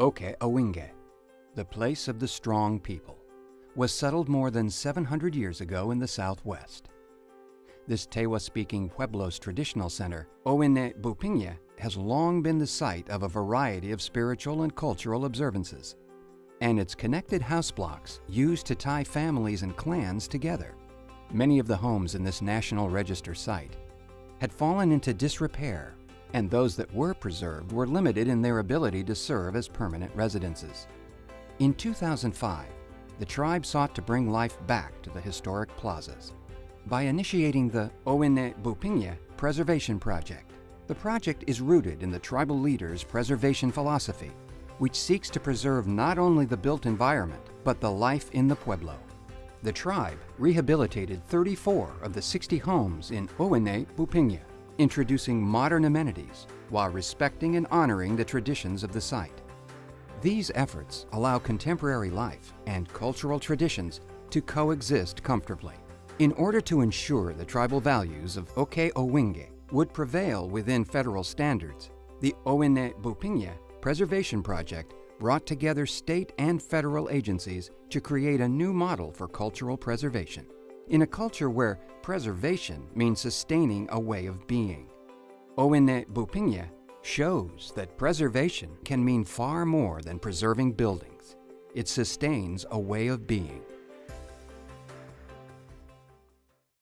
Ohkay Owingeh, the place of the strong people, was settled more than 700 years ago in the southwest. This Tewa-speaking Pueblo's traditional center, Owe'neh Bupingeh, has long been the site of a variety of spiritual and cultural observances, and its connected house blocks used to tie families and clans together. Many of the homes in this National Register site had fallen into disrepair, and those that were preserved were limited in their ability to serve as permanent residences. In 2005, the tribe sought to bring life back to the historic plazas by initiating the Owe'neh Bupingeh Preservation Project. The project is rooted in the tribal leaders' preservation philosophy, which seeks to preserve not only the built environment, but the life in the Pueblo. The tribe rehabilitated 34 of the 60 homes in Owe'neh Bupingeh, introducing modern amenities while respecting and honoring the traditions of the site. These efforts allow contemporary life and cultural traditions to coexist comfortably. In order to ensure the tribal values of Ohkay Owingeh would prevail within federal standards, the Owe'neh Bupingeh Preservation Project brought together state and federal agencies to create a new model for cultural preservation. In a culture where preservation means sustaining a way of being, Owe'neh Bupingeh shows that preservation can mean far more than preserving buildings. It sustains a way of being.